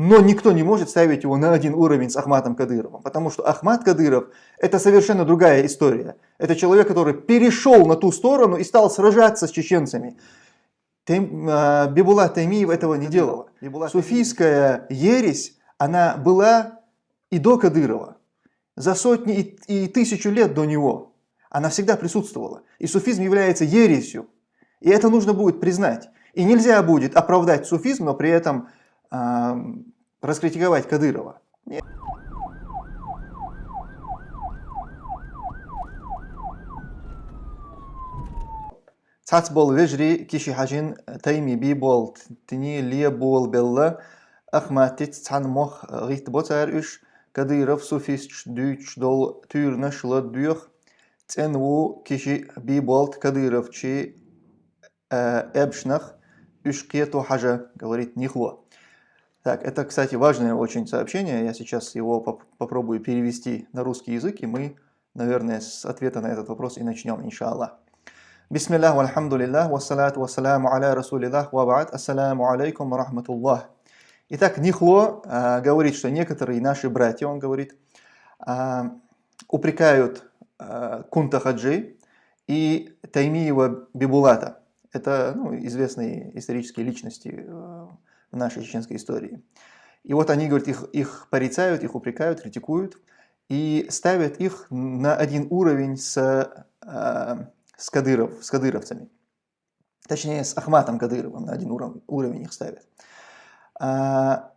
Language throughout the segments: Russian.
но никто не может ставить его на один уровень с Ахматом Кадыровым, потому что Ахмат Кадыров – это совершенно другая история. Это человек, который перешел на ту сторону и стал сражаться с чеченцами. Тайм, э, Бибула Таймиев этого не делала. Суфийская ересь, она была и до Кадырова, за сотни и, и тысячу лет до него. Она всегда присутствовала. И суфизм является ересью. И это нужно будет признать. И нельзя будет оправдать суфизм, но при этом э, раскритиковать Кадырова. Нет. Цац бол вежри киши хажин тайми би бол тини лия бол белла ахматит цан мох рит ботар үш Кадыров суфист дүйч дол тюрна шла дюх ценву киши би болт Кадыров чи эбшнах үшкету хажа говорит нихло. Так, это, кстати, важное очень сообщение. Я сейчас его поп попробую перевести на русский язык, и мы, наверное, с ответа на этот вопрос и начнем, иншаллах. Бисмиллах, вальхамдулиллах, вассалату вассаламу аля расулиллах, вабаат, ассаламу алейкум рахматуллах. Итак, Нихло а, говорит, что некоторые наши братья, он говорит, а, упрекают а, Кунта Хаджи и Таймиева Бибулата. Это ну, известные исторические личности в нашей чеченской истории. И вот они, говорят, их, их порицают, их упрекают, критикуют и ставят их на один уровень с, э, с, Кадыров, с кадыровцами. Точнее, с Ахматом Кадыровым на один уровень, уровень их ставят. А,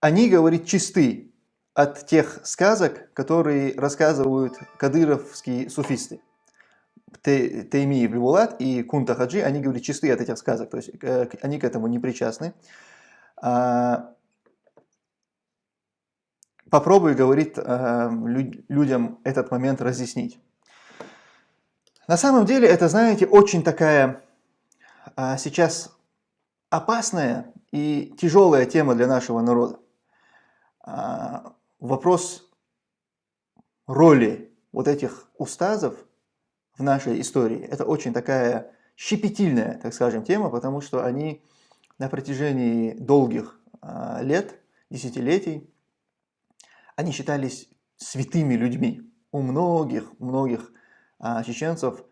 они, говорит, чисты от тех сказок, которые рассказывают кадыровские суфисты. Тейми Бибулат и Кунта Хаджи, они говорят чисты от этих сказок, то есть э, они к этому не причастны. А, попробую, говорит, э, людям этот момент разъяснить. На самом деле это, знаете, очень такая а, сейчас опасная и тяжелая тема для нашего народа. А, вопрос роли вот этих устазов в нашей истории. Это очень такая щепетильная, так скажем, тема, потому что они на протяжении долгих э, лет, десятилетий, они считались святыми людьми. У многих, многих э, чеченцев, э,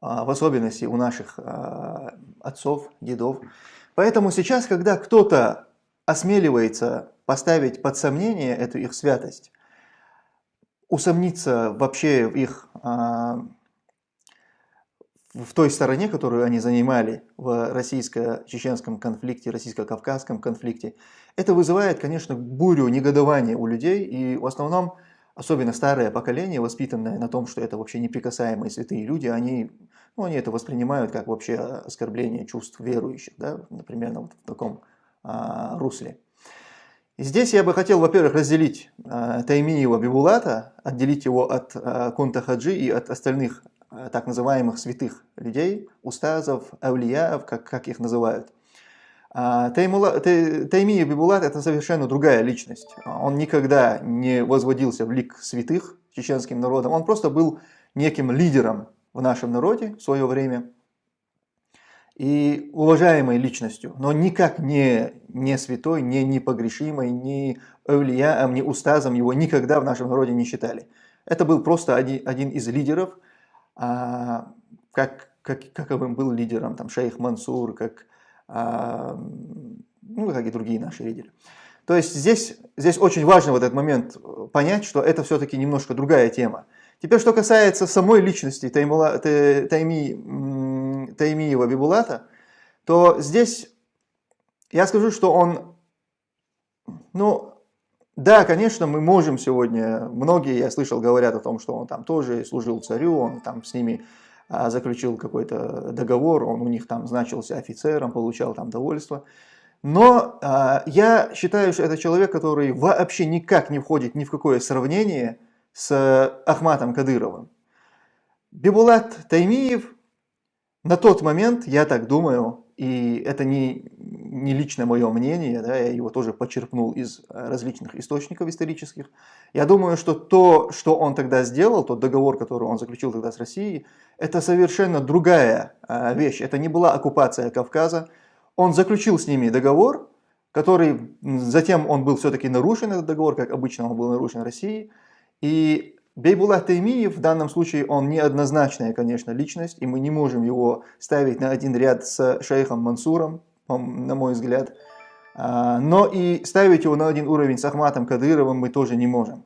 в особенности у наших отцов, дедов. Поэтому сейчас, когда кто-то осмеливается поставить под сомнение эту их святость, усомниться вообще в их в той стороне, которую они занимали в российско-чеченском конфликте, российско-кавказском конфликте, это вызывает, конечно, бурю негодования у людей, и в основном, особенно старое поколение, воспитанное на том, что это вообще неприкасаемые святые люди, они, ну, они это воспринимают как вообще оскорбление чувств верующих, да, например, вот в таком а, русле. И здесь я бы хотел, во-первых, разделить а, Таймиева Бибулата, отделить его от а, Кунта Хаджи и от остальных Э, так называемых святых людей, устазов, аулияев, как, как их называют. А, Таймия Бибулат – это совершенно другая личность. Он никогда не возводился в лик святых чеченским народом. Он просто был неким лидером в нашем народе в свое время и уважаемой личностью, но никак не, не святой, не непогрешимой, ни эвлияем, ни устазом его никогда в нашем народе не считали. Это был просто один, один из лидеров – а, как, как, каковым был лидером там, шейх Мансур, как, а, ну, как и другие наши лидеры. То есть здесь, здесь очень важно в этот момент понять, что это все-таки немножко другая тема. Теперь, что касается самой личности Таймула, Тайми, Таймиева Бибулата, то здесь я скажу, что он, ну, да, конечно, мы можем сегодня, многие, я слышал, говорят о том, что он там тоже служил царю, он там с ними а, заключил какой-то договор, он у них там значился офицером, получал там довольство. Но а, я считаю, что это человек, который вообще никак не входит ни в какое сравнение с Ахматом Кадыровым. Бибулат Таймиев на тот момент, я так думаю, и это не, не лично мое мнение, да, я его тоже почерпнул из э, различных источников исторических. Я думаю, что то, что он тогда сделал, тот договор, который он заключил тогда с Россией, это совершенно другая э, вещь. Это не была оккупация Кавказа. Он заключил с ними договор, который затем он был все-таки нарушен, этот договор, как обычно он был нарушен Россией. И Бейбулат Таймиев в данном случае он неоднозначная, конечно, личность, и мы не можем его ставить на один ряд с шейхом Мансуром, на мой взгляд. А, но и ставить его на один уровень с Ахматом Кадыровым мы тоже не можем.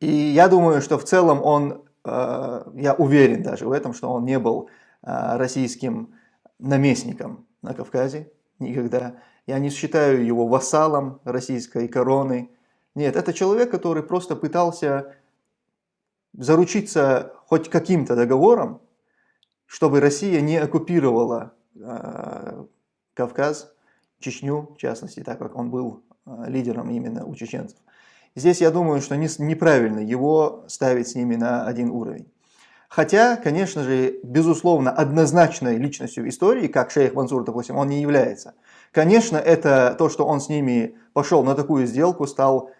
И я думаю, что в целом он, а, я уверен даже в этом, что он не был а, российским наместником на Кавказе никогда. Я не считаю его вассалом российской короны. Нет, это человек, который просто пытался заручиться хоть каким-то договором, чтобы Россия не оккупировала Кавказ, Чечню, в частности, так как он был э, лидером именно у чеченцев. Здесь я думаю, что не, неправильно его ставить с ними на один уровень. Хотя, конечно же, безусловно, однозначной личностью истории, как шейх Мансур, допустим, он не является. Конечно, это то, что он с ними пошел на такую сделку, стал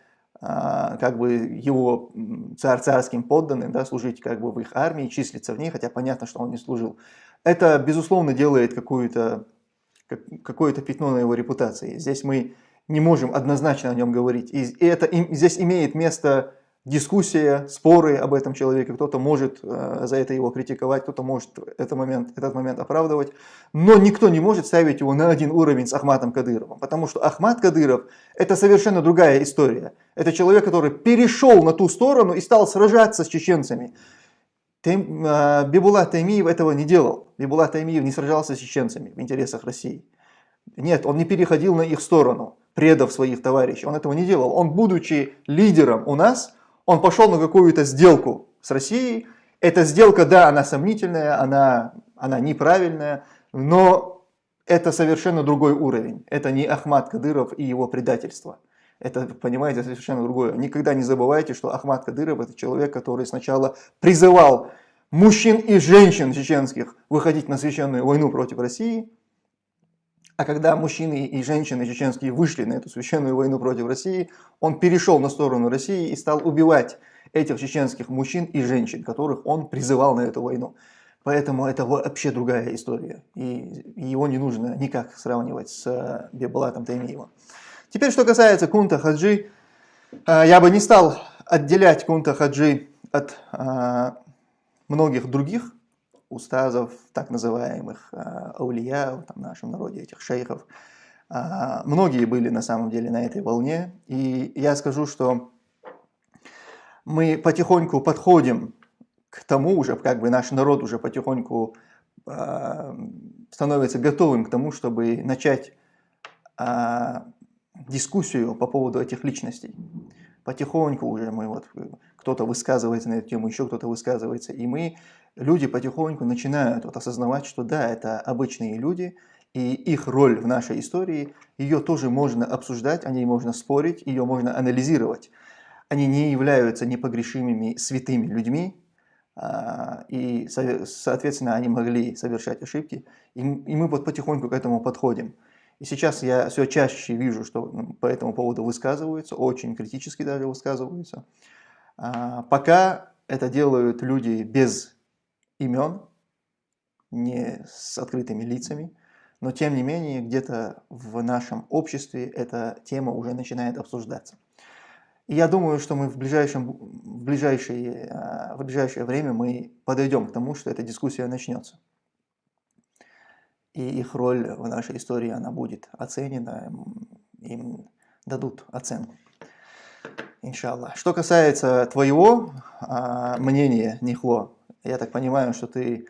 а, как бы его царь царским подданным, да, служить как бы в их армии, числиться в ней, хотя понятно, что он не служил. Это, безусловно, делает какое-то какое пятно на его репутации. Здесь мы не можем однозначно о нем говорить. И это здесь имеет место дискуссия, споры об этом человеке, кто-то может э, за это его критиковать, кто-то может этот момент, этот момент оправдывать, но никто не может ставить его на один уровень с Ахматом Кадыровым, потому что Ахмат Кадыров это совершенно другая история. Это человек, который перешел на ту сторону и стал сражаться с чеченцами. Тайм, э, Бибулат Таймиев этого не делал. Бибулат Таймиев не сражался с чеченцами в интересах России. Нет, он не переходил на их сторону, предав своих товарищей. Он этого не делал. Он, будучи лидером у нас, он пошел на какую-то сделку с Россией. Эта сделка, да, она сомнительная, она, она неправильная, но это совершенно другой уровень. Это не Ахмад Кадыров и его предательство. Это, понимаете, совершенно другое. Никогда не забывайте, что Ахмад Кадыров это человек, который сначала призывал мужчин и женщин чеченских выходить на священную войну против России, а когда мужчины и женщины чеченские вышли на эту священную войну против России, он перешел на сторону России и стал убивать этих чеченских мужчин и женщин, которых он призывал на эту войну. Поэтому это вообще другая история. И его не нужно никак сравнивать с э, Бебалатом Таймиевым. Теперь, что касается Кунта Хаджи, э, я бы не стал отделять Кунта Хаджи от э, многих других устазов, так называемых э, аулия, в нашем народе этих шейхов. Многие были на самом деле на этой волне. И я скажу, что мы потихоньку подходим к тому уже, как бы наш народ уже потихоньку становится готовым к тому, чтобы начать дискуссию по поводу этих личностей. Потихоньку уже мы вот, кто-то высказывается на эту тему, еще кто-то высказывается, и мы люди потихоньку начинают вот осознавать, что да, это обычные люди, и их роль в нашей истории, ее тоже можно обсуждать, о ней можно спорить, ее можно анализировать. Они не являются непогрешимыми святыми людьми, а, и, соответственно, они могли совершать ошибки, и мы вот потихоньку к этому подходим. И сейчас я все чаще вижу, что по этому поводу высказываются, очень критически даже высказываются. А, пока это делают люди без имен, не с открытыми лицами, но тем не менее где-то в нашем обществе эта тема уже начинает обсуждаться. И я думаю, что мы в, ближайшем, в, ближайшее, в ближайшее время мы подойдем к тому, что эта дискуссия начнется. И их роль в нашей истории, она будет оценена, им дадут оценку. Иншаллах. Что касается твоего а, мнения, Нихло, я так понимаю, что ты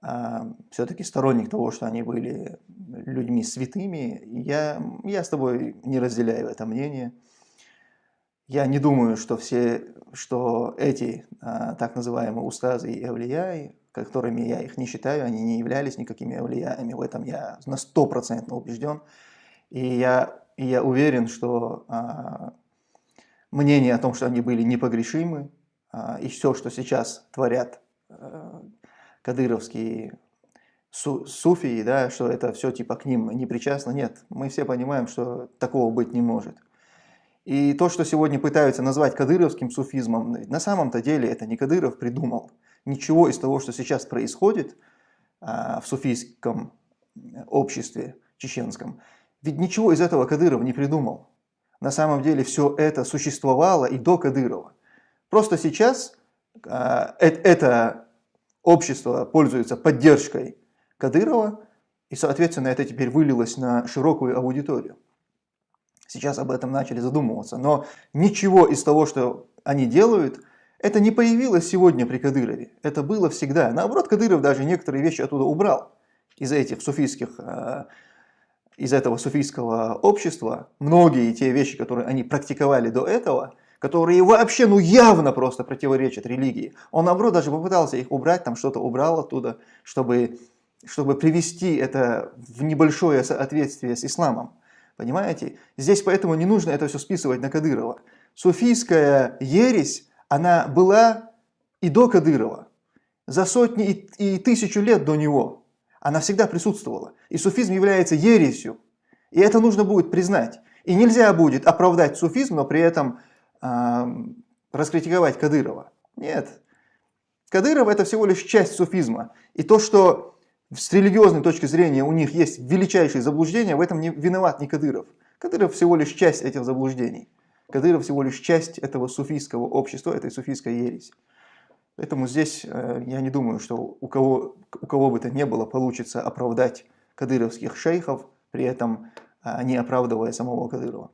а, все-таки сторонник того, что они были людьми святыми. Я, я с тобой не разделяю это мнение. Я не думаю, что все, что эти а, так называемые устазы и эвлияи, которыми я их не считаю, они не являлись никакими эвлиями. В этом я на стопроцентно убежден. И я, и я уверен, что а, мнение о том, что они были непогрешимы, а, и все, что сейчас творят Э, кадыровские су суфии, да, что это все типа к ним не причастно. Нет, мы все понимаем, что такого быть не может. И то, что сегодня пытаются назвать кадыровским суфизмом, на самом-то деле это не Кадыров придумал. Ничего из того, что сейчас происходит а, в суфийском обществе чеченском, Ведь ничего из этого Кадыров не придумал. На самом деле все это существовало и до Кадырова. Просто сейчас э, это общество пользуется поддержкой Кадырова, и, соответственно, это теперь вылилось на широкую аудиторию. Сейчас об этом начали задумываться. Но ничего из того, что они делают, это не появилось сегодня при Кадырове. Это было всегда. Наоборот, Кадыров даже некоторые вещи оттуда убрал. Из этих суфийских, э, из этого суфийского общества. Многие те вещи, которые они практиковали до этого, которые вообще, ну явно просто противоречат религии. Он, наоборот, даже попытался их убрать, там что-то убрал оттуда, чтобы, чтобы привести это в небольшое соответствие с исламом. Понимаете? Здесь поэтому не нужно это все списывать на Кадырова. Суфийская ересь, она была и до Кадырова, за сотни и, тысячу лет до него. Она всегда присутствовала. И суфизм является ересью. И это нужно будет признать. И нельзя будет оправдать суфизм, но при этом э, раскритиковать Кадырова. Нет. Кадыров это всего лишь часть суфизма. И то, что с религиозной точки зрения у них есть величайшие заблуждения, в этом не виноват не Кадыров. Кадыров всего лишь часть этих заблуждений. Кадыров всего лишь часть этого суфийского общества, этой суфийской ереси. Поэтому здесь э, я не думаю, что у кого, у кого бы то ни было получится оправдать кадыровских шейхов, при этом э, не оправдывая самого Кадырова.